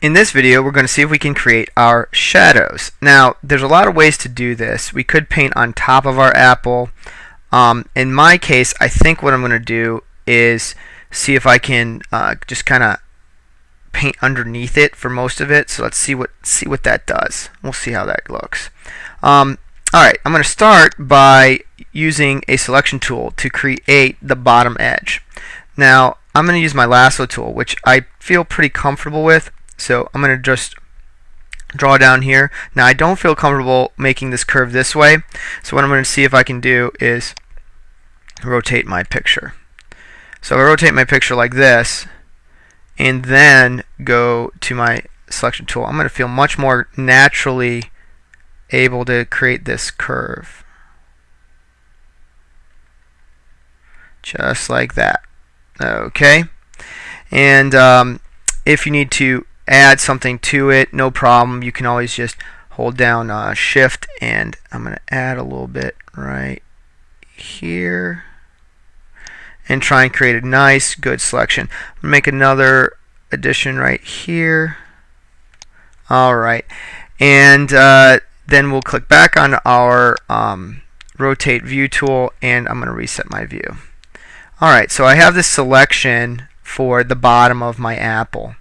in this video we're going to see if we can create our shadows. Now there's a lot of ways to do this. We could paint on top of our apple. Um, in my case I think what I'm going to do is see if I can uh, just kind of paint underneath it for most of it. So let's see what see what that does. We'll see how that looks. Um, Alright, I'm going to start by using a selection tool to create the bottom edge. Now, I'm going to use my lasso tool, which I feel pretty comfortable with. So I'm going to just draw down here. Now I don't feel comfortable making this curve this way. So what I'm going to see if I can do is rotate my picture. So I rotate my picture like this and then go to my selection tool. I'm going to feel much more naturally able to create this curve. Just like that. Okay. And um, if you need to add something to it, no problem. You can always just hold down uh, shift and I'm going to add a little bit right here and try and create a nice good selection. Make another addition right here. Alright and uh, then we'll click back on our um, rotate view tool and I'm going to reset my view. Alright so I have this selection for the bottom of my apple.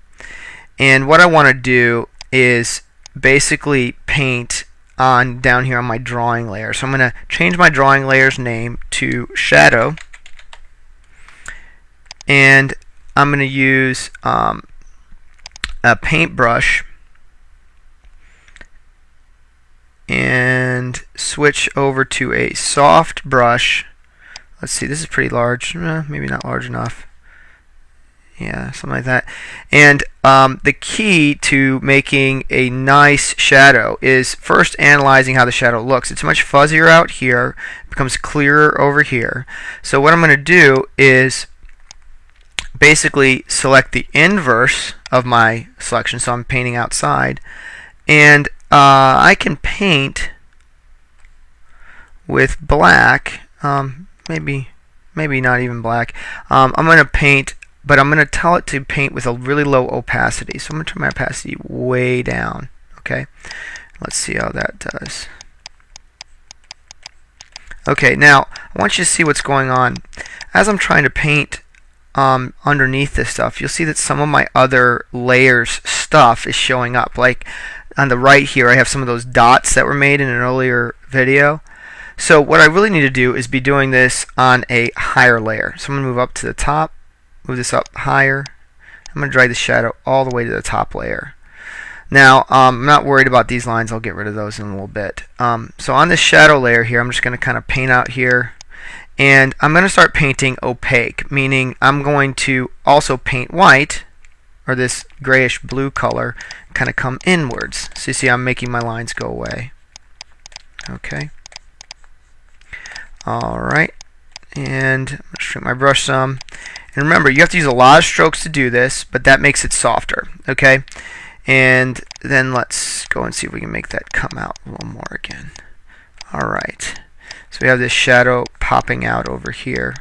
And what I want to do is basically paint on down here on my drawing layer. So I'm going to change my drawing layer's name to shadow. And I'm going to use um, a paintbrush and switch over to a soft brush. Let's see, this is pretty large. Eh, maybe not large enough yeah, something like that. And um, the key to making a nice shadow is first analyzing how the shadow looks. It's much fuzzier out here, becomes clearer over here. So what I'm going to do is basically select the inverse of my selection, so I'm painting outside, and uh, I can paint with black, um, maybe maybe not even black. Um, I'm going to paint but I'm going to tell it to paint with a really low opacity. So I'm going to turn my opacity way down. Okay, let's see how that does. Okay, now I want you to see what's going on. As I'm trying to paint um, underneath this stuff, you'll see that some of my other layers stuff is showing up. Like on the right here, I have some of those dots that were made in an earlier video. So what I really need to do is be doing this on a higher layer. So I'm going to move up to the top move this up higher. I'm going to drag the shadow all the way to the top layer. Now, um, I'm not worried about these lines. I'll get rid of those in a little bit. Um, so on this shadow layer here, I'm just going to kind of paint out here. And I'm going to start painting opaque, meaning I'm going to also paint white, or this grayish blue color, kind of come inwards. So you see I'm making my lines go away. Okay. Alright. And I'm going to shrink my brush some. And remember, you have to use a lot of strokes to do this, but that makes it softer, okay? And then let's go and see if we can make that come out a little more again. All right. So we have this shadow popping out over here.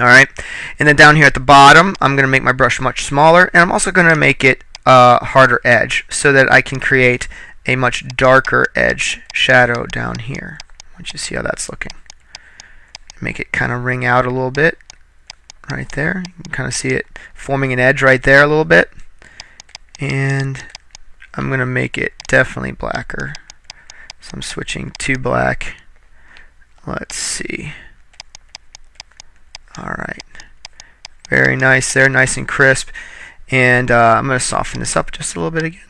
All right. And then down here at the bottom, I'm going to make my brush much smaller, and I'm also going to make it a harder edge so that I can create a much darker edge shadow down here. Want you see how that's looking. Make it kind of ring out a little bit right there. You can kind of see it forming an edge right there a little bit. And I'm going to make it definitely blacker. So I'm switching to black. Let's see. Alright. Very nice there, nice and crisp. And uh, I'm going to soften this up just a little bit again.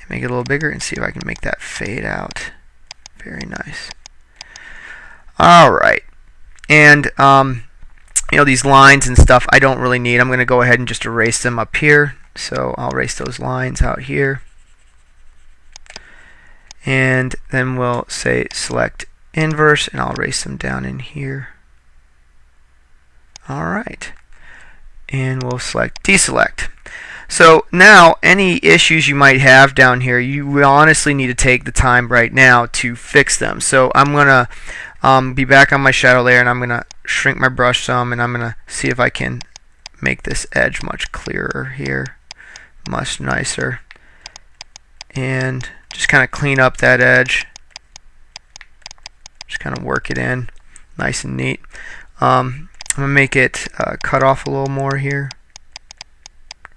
And make it a little bigger and see if I can make that fade out. Very nice. Alright. And um, you know, these lines and stuff I don't really need. I'm going to go ahead and just erase them up here. So I'll erase those lines out here. And then we'll say select inverse and I'll erase them down in here. Alright. And we'll select deselect. So now any issues you might have down here, you honestly need to take the time right now to fix them. So I'm going to um, be back on my shadow layer and I'm going to shrink my brush some and I'm to see if I can make this edge much clearer here, much nicer. And just kind of clean up that edge. Just kind of work it in, nice and neat. Um, I'm gonna make it uh, cut off a little more here.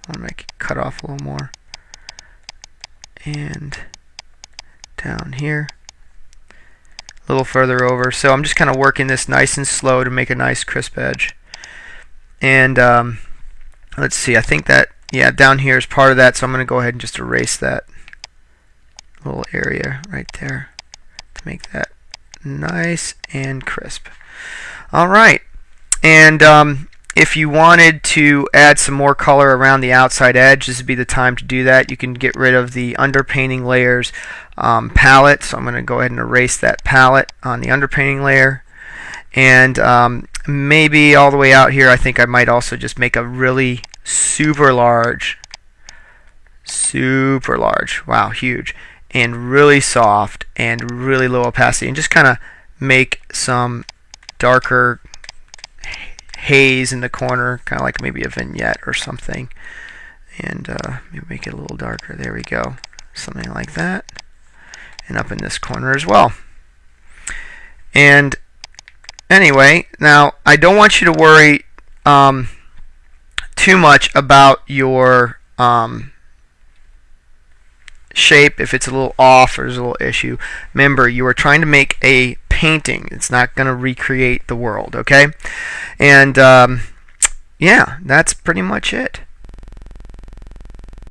I'm gonna make it cut off a little more. And down here a little further over. So I'm just kind of working this nice and slow to make a nice crisp edge. And um, let's see, I think that, yeah, down here is part of that, so I'm going to go ahead and just erase that little area right there to make that nice and crisp. All right, and um, if you wanted to add some more color around the outside edge, this would be the time to do that. You can get rid of the underpainting layers um, palette. So I'm going to go ahead and erase that palette on the underpainting layer. And um, maybe all the way out here, I think I might also just make a really super large, super large, wow, huge, and really soft and really low opacity. And just kind of make some darker haze in the corner, kind of like maybe a vignette or something. And uh, maybe make it a little darker. There we go. Something like that. And up in this corner as well. And anyway, now I don't want you to worry um, too much about your um, shape if it's a little off or there's a little issue. Remember, you are trying to make a painting. It's not going to recreate the world, okay? And um, yeah, that's pretty much it.